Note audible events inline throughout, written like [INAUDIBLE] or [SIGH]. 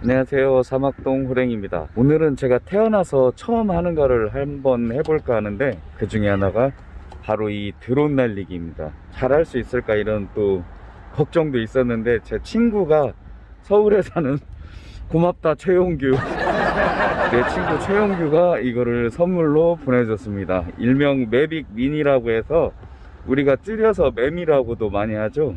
안녕하세요. 사막동 호랭입니다. 오늘은 제가 태어나서 처음 하는 거를 한번 해볼까 하는데 그 중에 하나가 바로 이 드론 날리기입니다. 잘할 수 있을까 이런 또 걱정도 있었는데 제 친구가 서울에 사는 [LAUGHS] 고맙다 최용규. [LAUGHS] 내 친구 최용규가 이거를 선물로 보내줬습니다. 일명 매빅 미니라고 해서 우리가 줄여서 매미라고도 많이 하죠.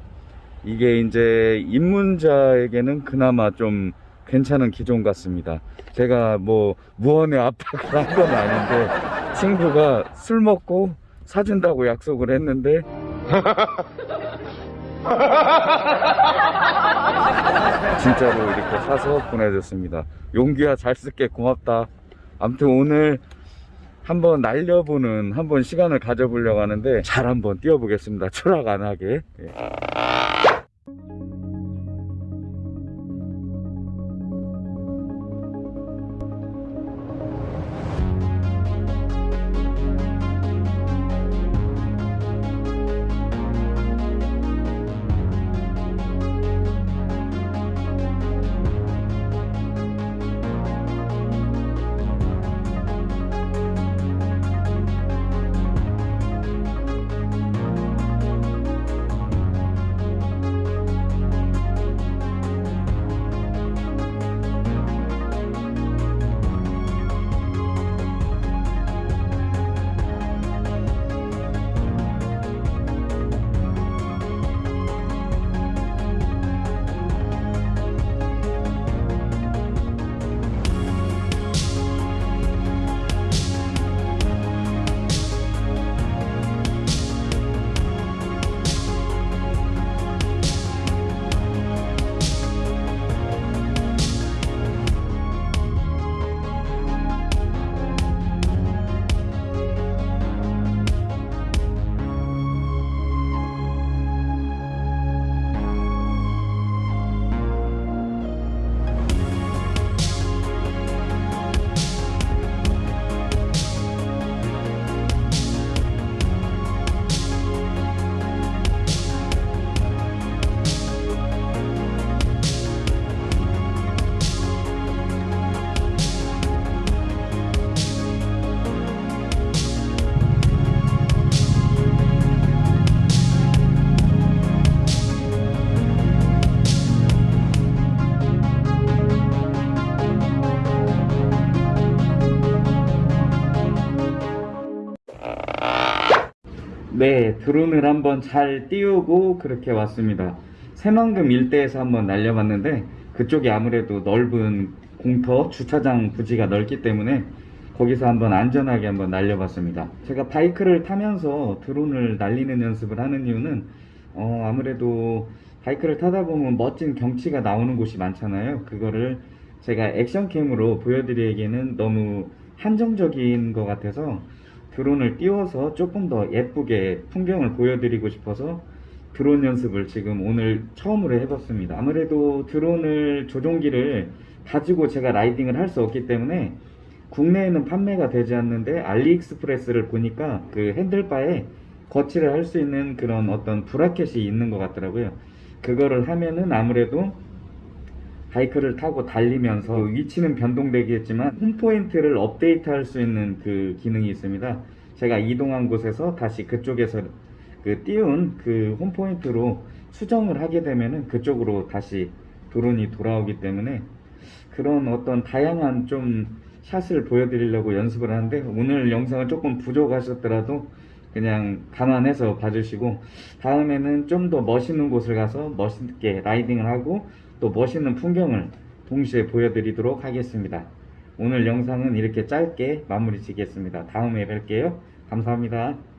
이게 이제 입문자에게는 그나마 좀 괜찮은 기종 같습니다. 제가 뭐 무언의 압박을 한 건 아닌데 친구가 술 먹고 사준다고 약속을 했는데 진짜로 이렇게 사서 보내줬습니다. 용기야 잘 쓸게 고맙다. 아무튼 오늘 한번 날려보는 한번 시간을 가져보려고 하는데 잘 한번 뛰어보겠습니다. 추락 안 하게. 예. 네, 드론을 한번 잘 띄우고 그렇게 왔습니다. 새만금 일대에서 한번 날려봤는데 그쪽이 아무래도 넓은 공터 주차장 부지가 넓기 때문에 거기서 한번 안전하게 한번 날려봤습니다. 제가 바이크를 타면서 드론을 날리는 연습을 하는 이유는 어, 아무래도 바이크를 타다 보면 멋진 경치가 나오는 곳이 많잖아요. 그거를 제가 액션캠으로 보여드리기에는 너무 한정적인 것 같아서 드론을 띄워서 조금 더 예쁘게 풍경을 보여드리고 싶어서 드론 연습을 지금 오늘 처음으로 해봤습니다. 아무래도 드론을 조종기를 가지고 제가 라이딩을 할 수 없기 때문에 국내에는 판매가 되지 않는데 알리익스프레스를 보니까 그 핸들바에 거치를 할 수 있는 그런 어떤 브라켓이 있는 것 같더라고요. 그거를 하면은 아무래도 바이크를 타고 달리면서 위치는 변동되겠지만 홈포인트를 업데이트 할 수 있는 그 기능이 있습니다. 제가 이동한 곳에서 다시 그쪽에서 그 띄운 그 홈포인트로 수정을 하게 되면은 그쪽으로 다시 드론이 돌아오기 때문에 그런 어떤 다양한 좀 샷을 보여드리려고 연습을 하는데 오늘 영상은 조금 부족하셨더라도 그냥 감안해서 봐주시고 다음에는 좀 더 멋있는 곳을 가서 멋있게 라이딩을 하고 또 멋있는 풍경을 동시에 보여드리도록 하겠습니다. 오늘 영상은 이렇게 짧게 마무리 지겠습니다. 다음에 뵐게요. 감사합니다.